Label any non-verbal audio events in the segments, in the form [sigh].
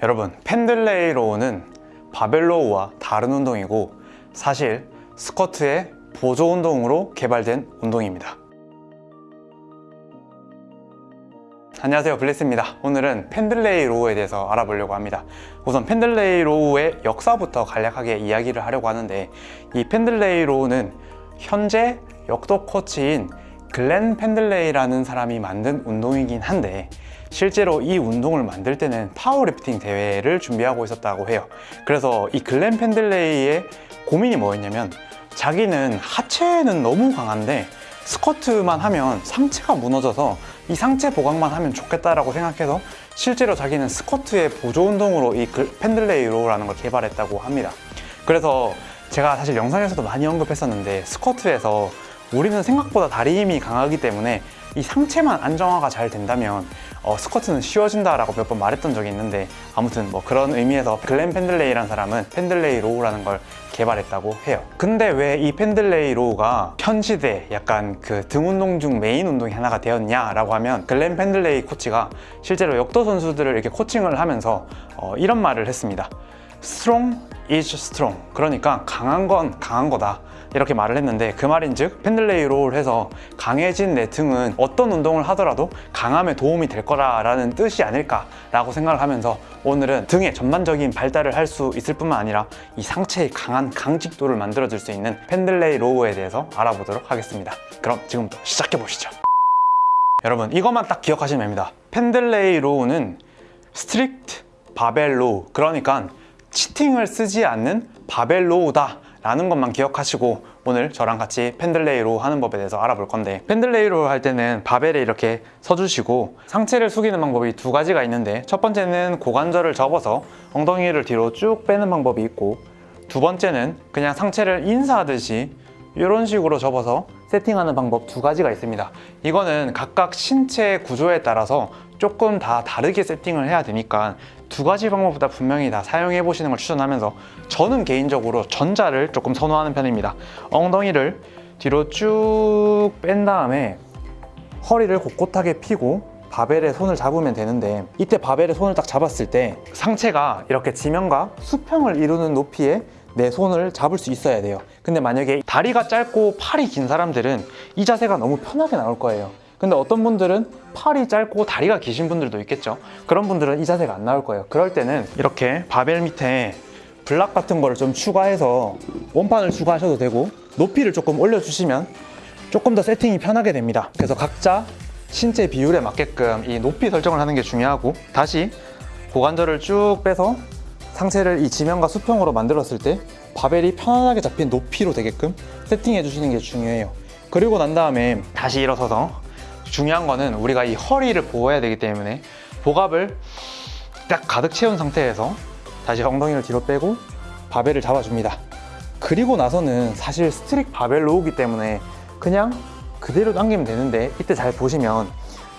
여러분 펜들레이 row는 바벨 row와 다른 운동이고 사실 스쿼트의 보조 운동으로 개발된 운동입니다. 안녕하세요. 블리스입니다. 오늘은 펜들레이 row에 대해서 알아보려고 합니다. 우선 펜들레이 row의 역사부터 간략하게 이야기를 하려고 하는데 이 펜들레이 row는 현재 역도 코치인 글렌 펜들레이라는 사람이 만든 운동이긴 한데 실제로 이 운동을 만들 때는 파워리프팅 대회를 준비하고 있었다고 해요. 그래서 이 글렌 펜들레이의 고민이 뭐였냐면 자기는 하체는 너무 강한데 스쿼트만 하면 상체가 무너져서 이 상체 보강만 하면 좋겠다라고 생각해서 실제로 자기는 스쿼트의 보조 운동으로 이 펜들레이 row라는 걸 개발했다고 합니다. 그래서 제가 사실 영상에서도 많이 언급했었는데 스쿼트에서 우리는 생각보다 다리 힘이 강하기 때문에 이 상체만 안정화가 잘 된다면 어, 스쿼트는 쉬워진다라고 몇 번 말했던 적이 있는데 아무튼 뭐 그런 의미에서 글렌 펜들레이라는 사람은 펜들레이 row라는 걸 개발했다고 해요. 근데 왜 이 펜들레이 row가 현 시대 약간 그 등 운동 중 메인 운동이 하나가 되었냐 라고 하면 글렌 펜들레이 코치가 실제로 역도 선수들을 이렇게 코칭을 하면서 어, 이런 말을 했습니다. Strong is strong. 그러니까 강한 건 강한 거다 이렇게 말을 했는데 그 말인즉 펜들레이 row를 해서 강해진 내 등은 어떤 운동을 하더라도 강함에 도움이 될 거라는 뜻이 아닐까 라고 생각을 하면서 오늘은 등의 전반적인 발달을 할 수 있을 뿐만 아니라 이 상체의 강한 강직도를 만들어 줄 수 있는 펜들레이 row에 대해서 알아보도록 하겠습니다. 그럼 지금부터 시작해 보시죠. 여러분 이것만 딱 기억하시면 됩니다. 펜들레이 row는 strict 바벨 row 그러니까 cheating을 쓰지 않는 바벨 row다 라는 것만 기억하시고 오늘 저랑 같이 펜들레이 row 하는 법에 대해서 알아볼 건데 펜들레이 row 할 때는 바벨에 이렇게 서주시고 상체를 숙이는 방법이 두 가지가 있는데 첫 번째는 고관절을 접어서 엉덩이를 뒤로 쭉 빼는 방법이 있고 두 번째는 그냥 상체를 인사하듯이 이런 식으로 접어서 세팅하는 방법 두 가지가 있습니다. 이거는 각각 신체 구조에 따라서 조금 다 다르게 세팅을 해야 되니까 두 가지 방법보다 분명히 다 사용해 보시는 걸 추천하면서 저는 개인적으로 전자를 조금 선호하는 편입니다. 엉덩이를 뒤로 쭉 뺀 다음에 허리를 곳곳하게 펴고 바벨에 손을 잡으면 되는데 이때 바벨에 손을 딱 잡았을 때 상체가 이렇게 지면과 수평을 이루는 높이에 내 손을 잡을 수 있어야 돼요. 근데 만약에 다리가 짧고 팔이 긴 사람들은 이 자세가 너무 편하게 나올 거예요. 근데 어떤 분들은 팔이 짧고 다리가 기신 분들도 있겠죠. 그런 분들은 이 자세가 안 나올 거예요. 그럴 때는 이렇게 바벨 밑에 블락 같은 거를 좀 추가해서 원판을 추가하셔도 되고 높이를 조금 올려주시면 조금 더 세팅이 편하게 됩니다. 그래서 각자 신체 비율에 맞게끔 이 높이 설정을 하는 게 중요하고 다시 고관절을 쭉 빼서 상체를 이 지면과 수평으로 만들었을 때 바벨이 편안하게 잡힌 높이로 되게끔 세팅해 주시는 게 중요해요. 그리고 난 다음에 다시 일어서서 중요한 거는 우리가 이 허리를 보호해야 되기 때문에 복압을 딱 가득 채운 상태에서 다시 엉덩이를 뒤로 빼고 바벨을 잡아줍니다. 그리고 나서는 사실 strict 바벨 row기 때문에 그냥 그대로 당기면 되는데 이때 잘 보시면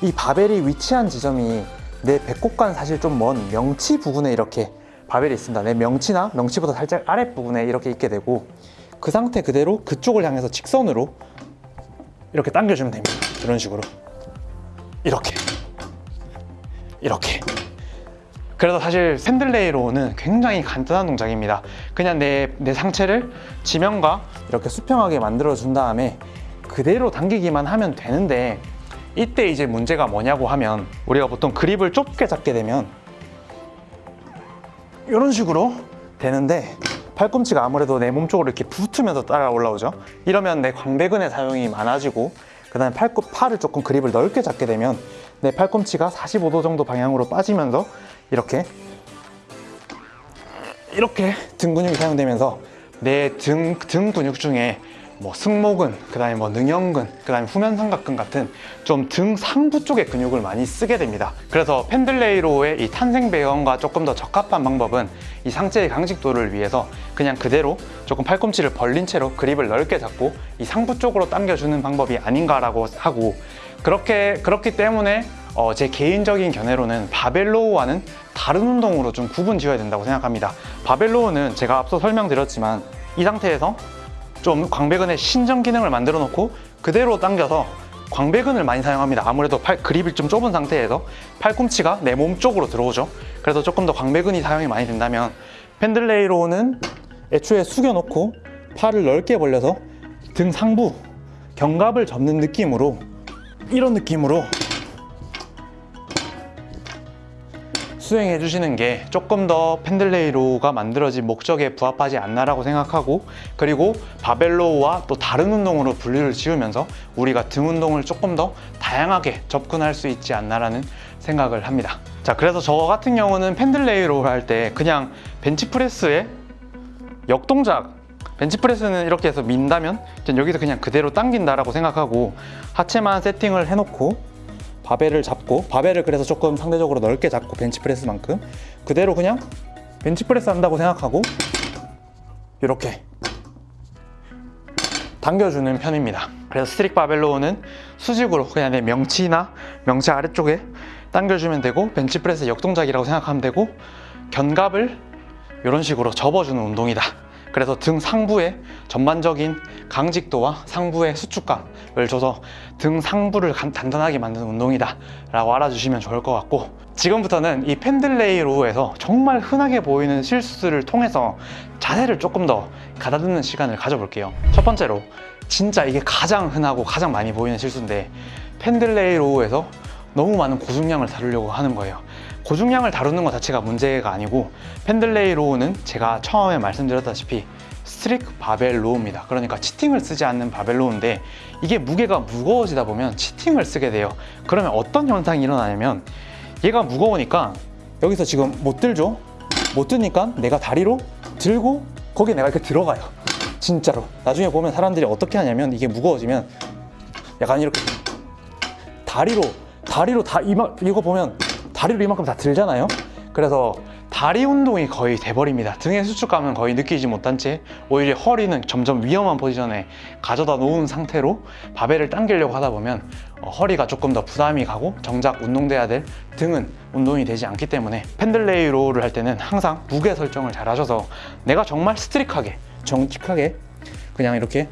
이 바벨이 위치한 지점이 내 배꼽과는 사실 좀 먼 명치 부분에 이렇게 바벨이 있습니다. 내 명치나 명치보다 살짝 아랫부분에 이렇게 있게 되고 그 상태 그대로 그쪽을 향해서 직선으로 이렇게 당겨주면 됩니다. 이런 식으로. 이렇게. 이렇게. 그래서 사실 샌들레이로는 굉장히 간단한 동작입니다. 그냥 내, 내 상체를 지면과 이렇게 수평하게 만들어 준 다음에 그대로 당기기만 하면 되는데 이때 이제 문제가 뭐냐고 하면 우리가 보통 그립을 좁게 잡게 되면 이런 식으로 되는데 팔꿈치가 아무래도 내 몸 쪽으로 이렇게 붙으면서 따라 올라오죠. 이러면 내 광배근의 사용이 많아지고 그 다음에 팔꿈, 팔을 조금 그립을 넓게 잡게 되면 내 팔꿈치가 45도 정도 방향으로 빠지면서 이렇게 이렇게 등 근육이 사용되면서 내 등 등 근육 중에 뭐 승모근, 그 다음에 뭐 능형근, 그 다음에 후면삼각근 같은 좀 등 상부 쪽의 근육을 많이 쓰게 됩니다. 그래서 펜들레이로의 이 탄생 배경과 조금 더 적합한 방법은 이 상체의 강직도를 위해서 그냥 그대로 조금 팔꿈치를 벌린 채로 그립을 넓게 잡고 이 상부 쪽으로 당겨주는 방법이 아닌가라고 하고 그렇게 그렇기 때문에 어, 제 개인적인 견해로는 바벨로우와는 다른 운동으로 좀 구분 지어야 된다고 생각합니다. 바벨로우는 제가 앞서 설명드렸지만 이 상태에서 좀 광배근의 신전 기능을 만들어 놓고 그대로 당겨서 광배근을 많이 사용합니다. 아무래도 팔 그립이 좀 좁은 상태에서 팔꿈치가 내 몸 쪽으로 들어오죠. 그래서 조금 더 광배근이 사용이 많이 된다면 펜들레이로는 애초에 숙여놓고 팔을 넓게 벌려서 등 상부 견갑을 접는 느낌으로 이런 느낌으로 수행해 주시는 게 조금 더 펜들레이로가 만들어진 목적에 부합하지 않나라고 생각하고 그리고 바벨로우와 또 다른 운동으로 분류를 지으면서 우리가 등 운동을 조금 더 다양하게 접근할 수 있지 않나라는 생각을 합니다. 자, 그래서 저 같은 경우는 펜들레이로 할 때 그냥 벤치프레스에 역동작 벤치프레스는 이렇게 해서 민다면 전 여기서 그냥 그대로 당긴다라고 생각하고 하체만 세팅을 해놓고 바벨을 잡고 바벨을 그래서 조금 상대적으로 넓게 잡고 벤치프레스만큼 그대로 그냥 벤치프레스 한다고 생각하고 이렇게 당겨주는 편입니다. 그래서 strict 바벨 row는 수직으로 그냥 내 명치나 명치 아래쪽에 당겨주면 되고 벤치프레스 역동작이라고 생각하면 되고 견갑을 이런 식으로 접어주는 운동이다. 그래서 등 상부에 전반적인 강직도와 상부의 수축감을 줘서 등 상부를 간- 단단하게 만드는 운동이다 라고 알아주시면 좋을 것 같고 지금부터는 이 펜들레이 row에서 정말 흔하게 보이는 실수를 통해서 자세를 조금 더 가다듬는 시간을 가져볼게요. 첫 번째로 진짜 이게 가장 흔하고 가장 많이 보이는 실수인데 Pendlay row에서 너무 많은 고중량을 다루려고 하는 거예요. 고중량을 다루는 것 자체가 문제가 아니고 Pendlay row는 제가 처음에 말씀드렸다시피 strict 바벨 row입니다. 그러니까 cheating을 쓰지 않는 바벨 row인데 이게 무게가 무거워지다 보면 cheating을 쓰게 돼요. 그러면 어떤 현상이 일어나냐면 얘가 무거우니까 여기서 지금 못 들죠? 못 드니까 내가 다리로 들고 거기에 내가 이렇게 들어가요. 진짜로. 나중에 보면 사람들이 어떻게 하냐면 이게 무거워지면 약간 이렇게 다리로 다리로 다 이만 이거 보면 다리로 이만큼 다 들잖아요. 그래서 다리 운동이 거의 돼버립니다. 등의 수축감은 거의 느끼지 못한 채 오히려 허리는 점점 위험한 포지션에 가져다 놓은 상태로 바벨을 당기려고 하다 보면 어, 허리가 조금 더 부담이 가고 정작 운동돼야 될 등은 운동이 되지 않기 때문에 Pendlay row를 할 때는 항상 무게 설정을 잘 하셔서 내가 정말 strict하게 정직하게 그냥 이렇게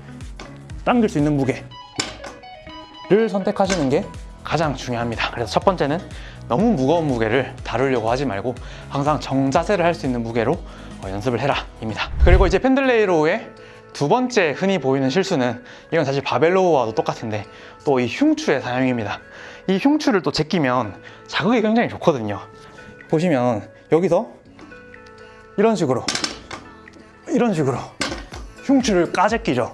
당길 수 있는 무게를 선택하시는 게 가장 중요합니다. 그래서 첫 번째는 너무 무거운 무게를 다루려고 하지 말고 항상 정자세를 할 수 있는 무게로 어, 연습을 해라 입니다. 그리고 이제 Pendlay row의 두 번째 흔히 보이는 실수는 이건 사실 바벨로우와도 똑같은데 또 이 흉추의 사용입니다. 이 흉추를 또 제끼면 자극이 굉장히 좋거든요. 보시면 여기서 이런 식으로 이런 식으로 흉추를 까제끼죠.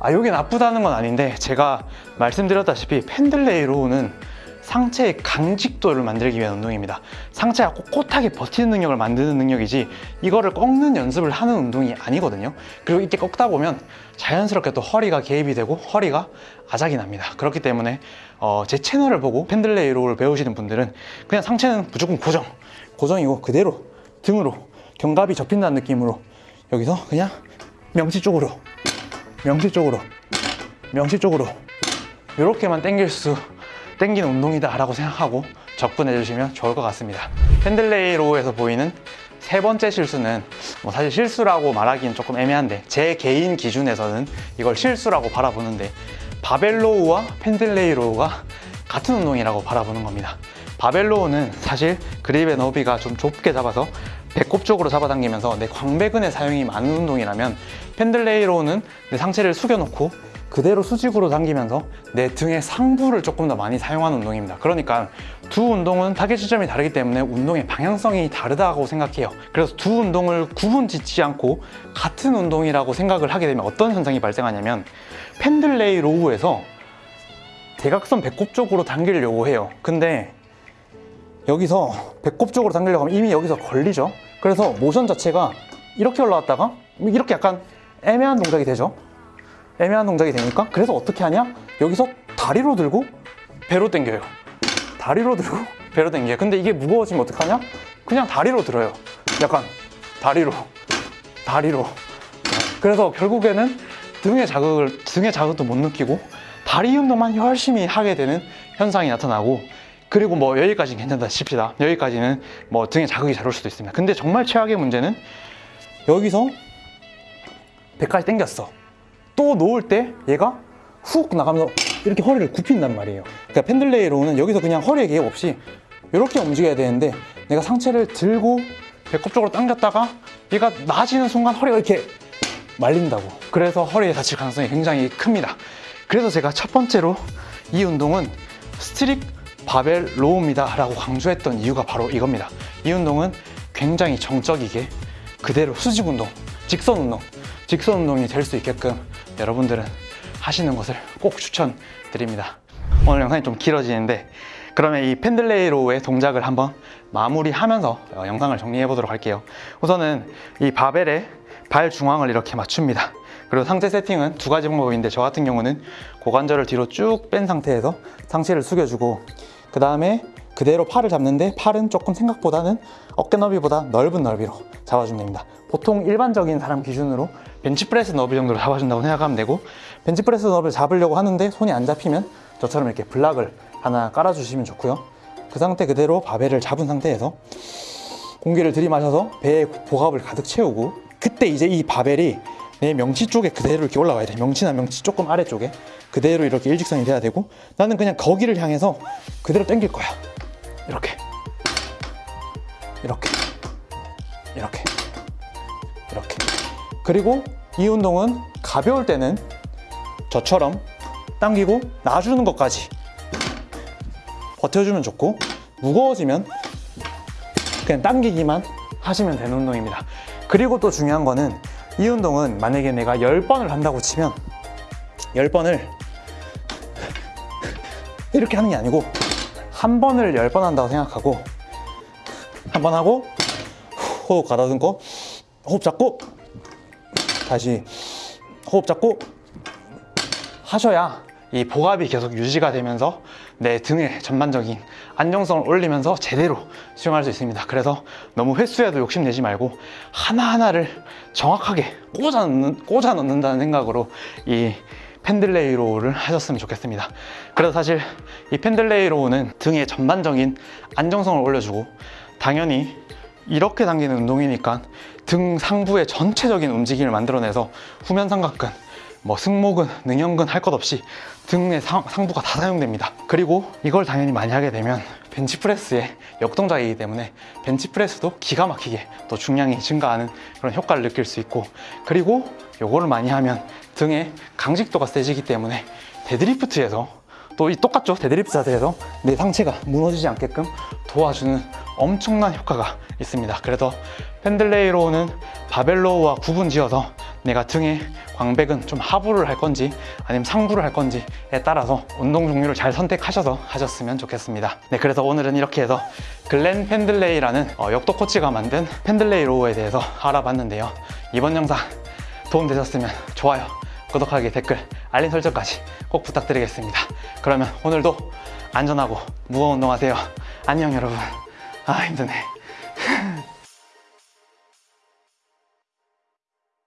아, 이게 나쁘다는 건 아닌데 제가 말씀드렸다시피 펜들레이로우는 상체의 강직도를 만들기 위한 운동입니다. 상체가 꼿꼿하게 버티는 능력을 만드는 능력이지 이거를 꺾는 연습을 하는 운동이 아니거든요. 그리고 이렇게 꺾다 보면 자연스럽게 또 허리가 개입이 되고 허리가 아작이 납니다. 그렇기 때문에 어, 제 채널을 보고 Pendlay row를 배우시는 분들은 그냥 상체는 무조건 고정, 고정이고 그대로 등으로 견갑이 접힌다는 느낌으로 여기서 그냥 명치 쪽으로 명치 쪽으로 명치 쪽으로 이렇게만 당길 수 당기는 운동이다 라고 생각하고 접근해 주시면 좋을 것 같습니다. Pendlay row에서 보이는 세 번째 실수는 뭐 사실 실수라고 말하기는 조금 애매한데 제 개인 기준에서는 이걸 실수라고 바라보는데 바벨 row와 Pendlay row가 같은 운동이라고 바라보는 겁니다. 바벨 row는 사실 그립의 너비가 좀 좁게 잡아서 배꼽 쪽으로 잡아당기면서 내 광배근의 사용이 많은 운동이라면 Pendlay row는 내 상체를 숙여놓고 그대로 수직으로 당기면서 내 등의 상부를 조금 더 많이 사용하는 운동입니다. 그러니까 두 운동은 타겟 지점이 다르기 때문에 운동의 방향성이 다르다고 생각해요. 그래서 두 운동을 구분 짓지 않고 같은 운동이라고 생각을 하게 되면 어떤 현상이 발생하냐면 Pendlay row에서 대각선 배꼽 쪽으로 당기려고 해요. 근데 여기서 배꼽 쪽으로 당기려고 하면 이미 여기서 걸리죠. 그래서 모션 자체가 이렇게 올라왔다가 이렇게 약간 애매한 동작이 되죠. 애매한 동작이 되니까 그래서 어떻게 하냐? 여기서 다리로 들고 배로 당겨요. 다리로 들고 [laughs] 배로 당겨요. 근데 이게 무거워지면 어떡하냐? 그냥 다리로 들어요. 약간 다리로 다리로. 그래서 결국에는 등의 자극을 등의 자극도 못 느끼고 다리 운동만 열심히 하게 되는 현상이 나타나고 그리고 뭐 여기까지는 괜찮다 칩시다. 여기까지는 뭐 등에 자극이 잘 올 수도 있습니다. 근데 정말 최악의 문제는 여기서 배까지 당겼어. 또 놓을 때 얘가 훅 나가면서 이렇게 허리를 굽힌단 말이에요. 그러니까 Pendlay row는 여기서 그냥 허리에 개입 없이 이렇게 움직여야 되는데 내가 상체를 들고 배꼽 쪽으로 당겼다가 얘가 낮아지는 순간 허리가 이렇게 말린다고. 그래서 허리에 다칠 가능성이 굉장히 큽니다. 그래서 제가 첫 번째로 이 운동은 strict 바벨 row입니다 라고 강조했던 이유가 바로 이겁니다. 이 운동은 굉장히 정적이게 그대로 수직 운동, 직선 운동, 직선 운동이 될 수 있게끔 여러분들은 하시는 것을 꼭 추천드립니다. 오늘 영상이 좀 길어지는데 그러면 이 펜들레이 로우의 동작을 한번 마무리하면서 어, 영상을 정리해 보도록 할게요. 우선은 이 바벨의 발 중앙을 이렇게 맞춥니다. 그리고 상체 세팅은 두 가지 방법인데 저 같은 경우는 고관절을 뒤로 쭉 뺀 상태에서 상체를 숙여주고 그 다음에 그대로 팔을 잡는데 팔은 조금 생각보다는 어깨 너비보다 넓은 넓이로 잡아주면 됩니다. 보통 일반적인 사람 기준으로 벤치프레스 너비 정도로 잡아준다고 생각하면 되고 벤치프레스 너비를 잡으려고 하는데 손이 안 잡히면 저처럼 이렇게 블락을 하나 깔아주시면 좋고요. 그 상태 그대로 바벨을 잡은 상태에서 공기를 들이마셔서 배에 복압을 가득 채우고 그때 이제 이 바벨이 내 명치 쪽에 그대로 이렇게 올라와야 돼. 명치나 명치 조금 아래쪽에 그대로 이렇게 일직선이 돼야 되고 나는 그냥 거기를 향해서 그대로 당길 거야. 이렇게 이렇게 이렇게 이렇게 그리고 이 운동은 가벼울 때는 저처럼 당기고 놔주는 것까지 버텨주면 좋고 무거워지면 그냥 당기기만 하시면 되는 운동입니다. 그리고 또 중요한 거는 이 운동은 만약에 내가 10번을 한다고 치면 10번을 이렇게 하는 게 아니고 한 번을 10번 한다고 생각하고 한 번 하고 호흡 가다듬고 호흡 잡고 다시 호흡 잡고 하셔야 이 복압이 계속 유지가 되면서 내 등의 전반적인 안정성을 올리면서 제대로 수용할 수 있습니다. 그래서 너무 횟수에도 욕심내지 말고 하나하나를 정확하게 꽂아 넣는, 꽂아 넣는다는 생각으로 이 Pendlay row를 하셨으면 좋겠습니다. 그래서 사실 이 Pendlay row는 등의 전반적인 안정성을 올려주고 당연히 이렇게 당기는 운동이니까 등 상부의 전체적인 움직임을 만들어내서 후면 삼각근, 뭐 승모근, 능형근 할 것 없이 등의 상, 상부가 다 사용됩니다. 그리고 이걸 당연히 많이 하게 되면 벤치프레스의 역동작이기 때문에 벤치프레스도 기가 막히게 또 중량이 증가하는 그런 효과를 느낄 수 있고 그리고 요거를 많이 하면 등의 강직도가 세지기 때문에 데드리프트에서 또 이 똑같죠 데드리프트 자세에서 내 상체가 무너지지 않게끔 도와주는 엄청난 효과가 있습니다. 그래서 펜들레이로우는 바벨로우와 구분 지어서 내가 등에 광배근 좀 하부를 할 건지 아니면 상부를 할 건지에 따라서 운동 종류를 잘 선택하셔서 하셨으면 좋겠습니다. 네 그래서 오늘은 이렇게 해서 글렌 펜들레이라는 어, 역도 코치가 만든 펜들레이 로우에 대해서 알아봤는데요. 이번 영상 도움되셨으면 좋아요 구독하기 댓글 알림 설정까지 꼭 부탁드리겠습니다. 그러면 오늘도 안전하고 무거운 운동하세요. 안녕 여러분 아 힘드네